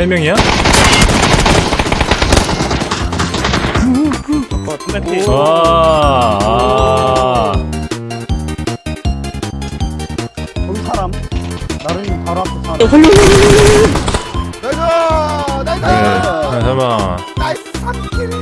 세 명이야? 어, 아. 거기 사람. 나른이 바로 앞에 사람. 나이스! 나이스! 네, 잠깐만. 나이스 3킬!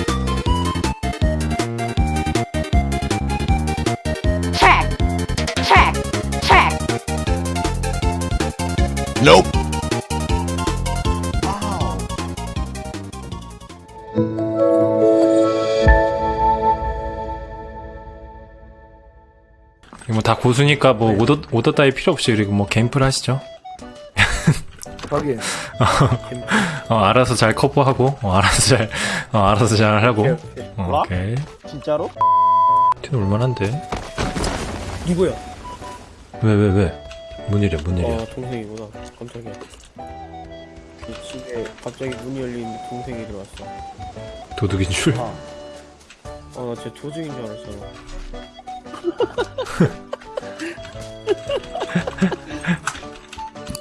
뭐 다 고수니까 뭐 오더 오더 따위 필요 없이 그리고 뭐 게임플 하시죠. 거기 어 알아서 잘 커버하고 어 알아서 잘 어, 알아서 잘 하고. 오케이, 오케이. 어? 오케이. 진짜로? 티는 얼마나인데? 누구야? 왜왜뭔 일이야? 어 동생이구나 깜짝이야 이 집에 갑자기 문이 열리는데 동생이 들어왔어 도둑인 줄? 아. 어나 진짜 조직인 줄 알았잖아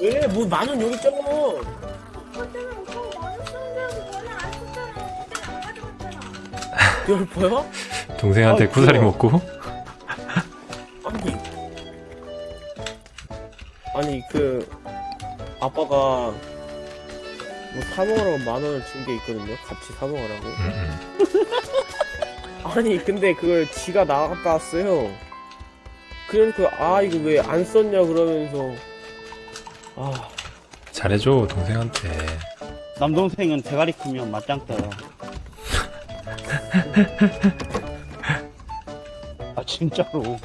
왜? 뭐 만원 여기 있잖아 열퍼야? 동생한테 아, 구사리. 먹고? 아니 아니 그 아빠가 뭐 사먹으라고 만 원을 준 게 있거든요 같이 사먹으라고 음, 음. 아니 근데 그걸 지가 나갔다 왔어요 그래서 아 이거 왜 안 썼냐 그러면서 아 잘해줘 동생한테. 남동생은 대가리 크면 맞짱 떠요. 아, 진짜로.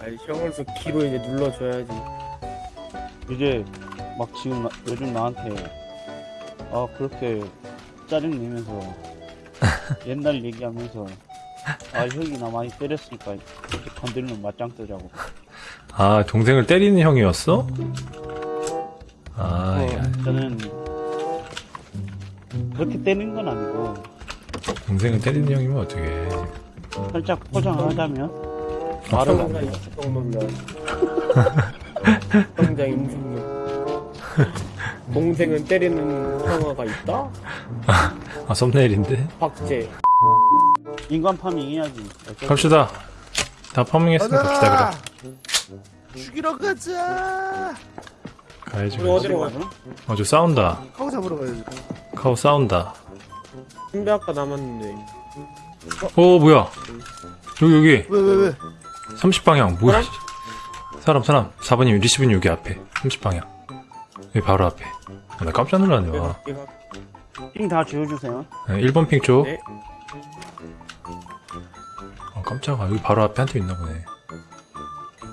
아니 형으로서 키로 이제 눌러줘야지 이제 막 지금 나- 요즘 나한테 아 그렇게 짜증 내면서 옛날 얘기하면서 아 형이 나 많이 때렸으니까 이렇게 건들면 맞짱 뜨자고 아 동생을 때리는 형이었어? 아 어. 야, 저는 그렇게 때리는 건 아니고 동생을 때리는 형이면 어떡해? 살짝 포장하자면 아, 말을 안 해요 형장 임승놈 동생은 때리는 형아가 있다? 아 썸네일인데? 박제 인간 파밍 해야지 갑시다. 다 파밍했으니까 갑시다! 그래. 죽이러 가자! 가야지. 우리 어디로? 가자? 어저 싸운다. 카우 잡으러 가야지 카오 싸운다. 선배 아까 남았는데 오 뭐야? 여기 여기 왜왜 왜? 30방향 뭐야? 사람 사람 4번님 리시브는 여기 앞에 30방향 여기 바로 앞에. 아, 나 깜짝 놀랐네 와 핑다 지워주세요. 1번 핑 쪽. 네. 아 깜짝아. 여기 바로 앞에 한 팀 있나 보네.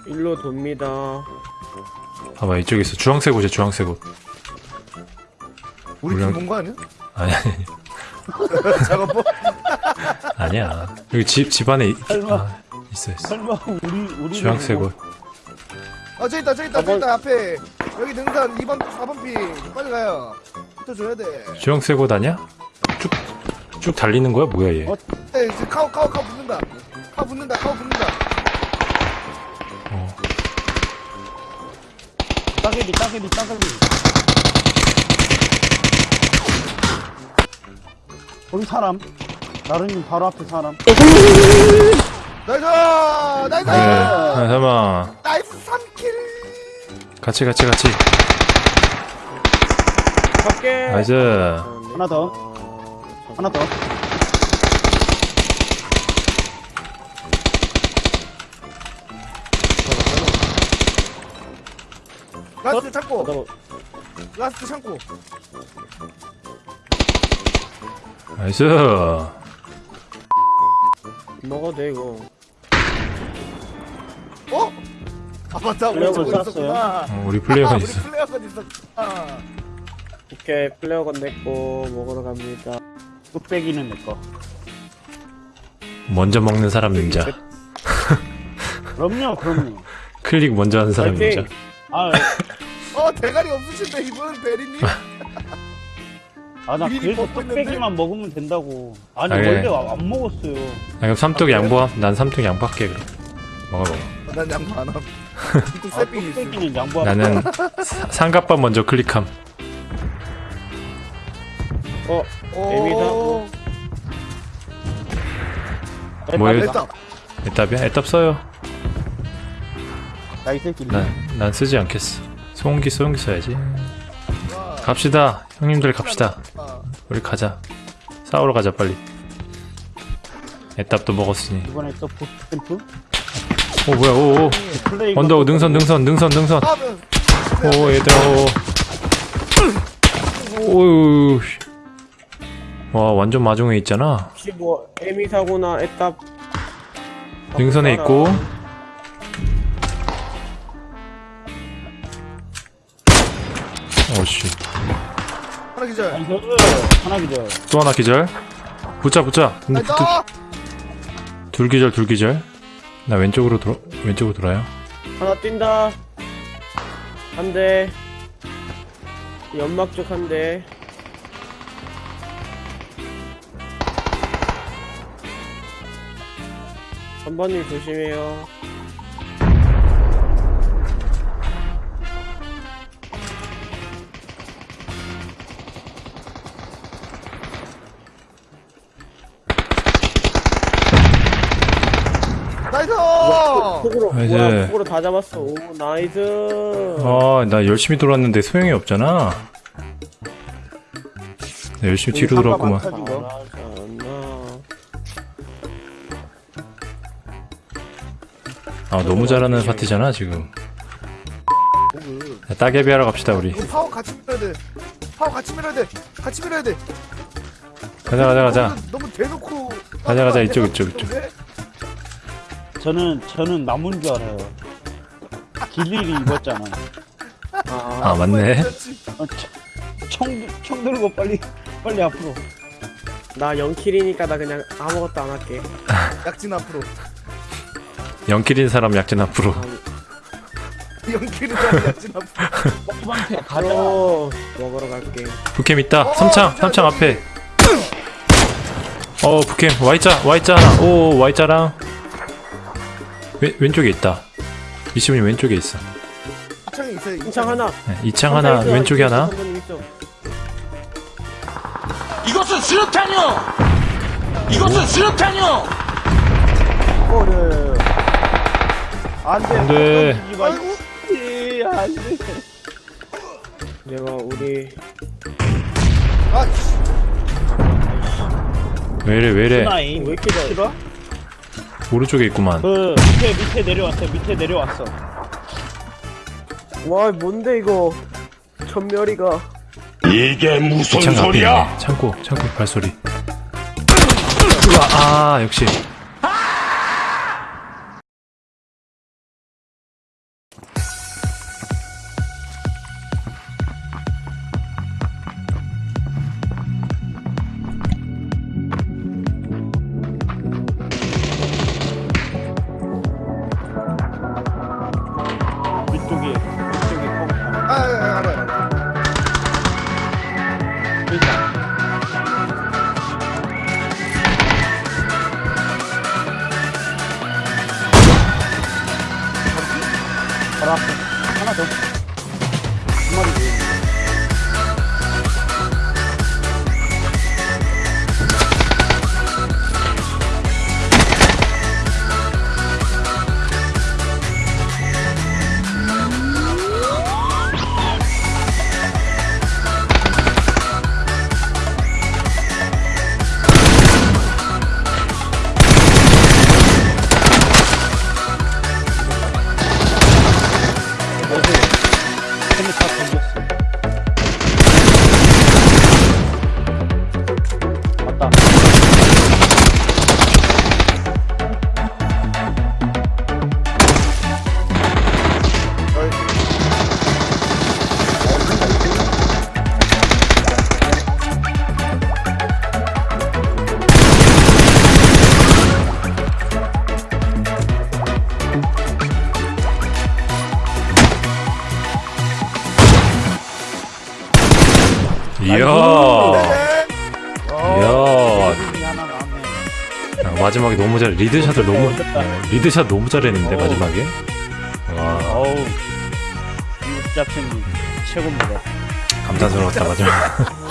일로 돕니다. 봐봐 이쪽에 있어. 주황색 옷이야 주황색 옷. 우리 물론- 팀본거 아니야? 아니 아니 작업복? 아니야. 여기 집, 집 안에 있, 설마. 아, 있어 있어. 설마 우리 우리 주황색 옷 아 저기 있다 저기 있다 저기 있다 앞에. 여기 능선 2번 4번 피. 빨리 가요. 붙어줘야 돼. 주황색 옷 아니야? 쭉, 쭉 달리는 거야? 뭐야 얘? 어? 에 이제 카우 카우 카우 붙는다. 카우 붙는다 카우 붙는다. 어. 따개비 따개비 따개비. 거기 사람? 나른이 바로 앞에 사람. nice! nice! 네. 아, 잠깐만 nice! 3 kill 같이 같이 같이. 밖에 nice. 하나 더. 아, 하나 더. last 창고. 잠깐만 last 창고. nice. 먹어도 돼 이거 아 맞다 우리 flare gun 쐈어요? 있었구나. 어, 우리 아, flare gun 우리 있어. flare gun 있었구나. 오케이 flare gun 냈고 먹으러 갑니다. 뚝배기는 내 거. 먼저 먹는 사람 임자. 그럼요 그럼요. 클릭 먼저 하는 사람 파이팅! 임자. 아어 대가리 없으신데 이분은 대리님? 아 나 미리 그래서 먹고 있는데? 뚝배기만 먹으면 된다고. 아니 아, 그래. 원래 안 먹었어요. 아, 그럼 삼뚝 양보함? 난 삼뚝 양보할게 그럼. 먹어 먹어 난 양보 안함 있어 뚝배기는 양보하고 나는 사- 삼각밥 먼저 클릭함 어 오. 에미다? 뭐예요? 됐다. 애답이야? 애답 써요. 나이 새끼. 난, 난 쓰지 않겠어. 소음기, 소음기 써야지. 갑시다. 형님들 갑시다. 아, 우리 가자. 싸우러 가자, 빨리. 애답도 먹었으니. 이번에 또 보스 캠프? 오, 뭐야, 오. 언덕, 능선, 능선, 능선, 능선. 아, 뭐, 오, 얘들아, 오. 오우. 씨. 와, 완전 마중에 있잖아. 혹시 뭐 에미 사고나 애답 능선에 있고. 오씨. 하나 기절. 나이스. 하나 기절. 또 하나 기절. 붙자, 붙자. 둘 기절, 둘 기절. 나 왼쪽으로 돌아, 왼쪽으로 돌아요. 하나 뛴다. 한 대. 연막 쪽 한 대. 한번님 조심해요 nice. 폭으로 아, 이제- 뭐야 폭으로 다 잡았어 오 nice 아, 나 열심히 돌았는데 소용이 없잖아. 나 열심히 뒤로 돌았구만. 아, 너무 잘하는 파티잖아, 지금. 자, 따개비 하러 갑시다, 우리. 파워 같이 밀어야 돼. 파워 같이 밀어야 돼. 같이 밀어야 돼. 가자, 가자, 가자. 너무, 너무 대놓고. 가자, 가자, 이쪽, 이쪽, 이쪽. 저는 저는 나무인 줄 알아요. ghillie 입었잖아. 아, 아, 맞네. 어, 청, 청 들고 빨리 빨리 앞으로. 나 0킬이니까 나 그냥 아무것도 안 할게 약진 앞으로. 영킬인 사람 약진 앞으로. 연기를 앞으로. 먹방태 가자. 바로 먹으러 갈게 북캠 있다. 어, 삼창, 저, 삼창 저기. 앞에. 어, 북캠. Y자, Y자 하나. 오, Y자랑. 왼, 왼쪽에 있다. 이시분이 왼쪽에 있어. 창에 있어요. 인창 하나 네, 이창 하나, 있어, 왼쪽에 있어, 하나. 이것은 수류탄이요! 이것은 수류탄이요! 이거를 안돼. 안 돼. 아이고. 안돼. 내가 우리 아, 왜이래. 스나임 왜 이렇게 잘- 싫어? 오른쪽에 있구만. 그 밑에 밑에 내려왔어. 밑에 내려왔어. 와 뭔데 이거 전멸이가 이게 무슨 앞에 소리야? 있네. 창고, 창고 발소리. 우와, 아, 역시. 아, 알 이야. 네. 이야. 나왔네. 야, 마지막에 너무 잘, 리드샷을 너무, 어, 리드샷 너무 잘했는데, 마지막에. 와, 어우. 이거 잡채님 최고입니다. 감탄스러웠다, 마지막에.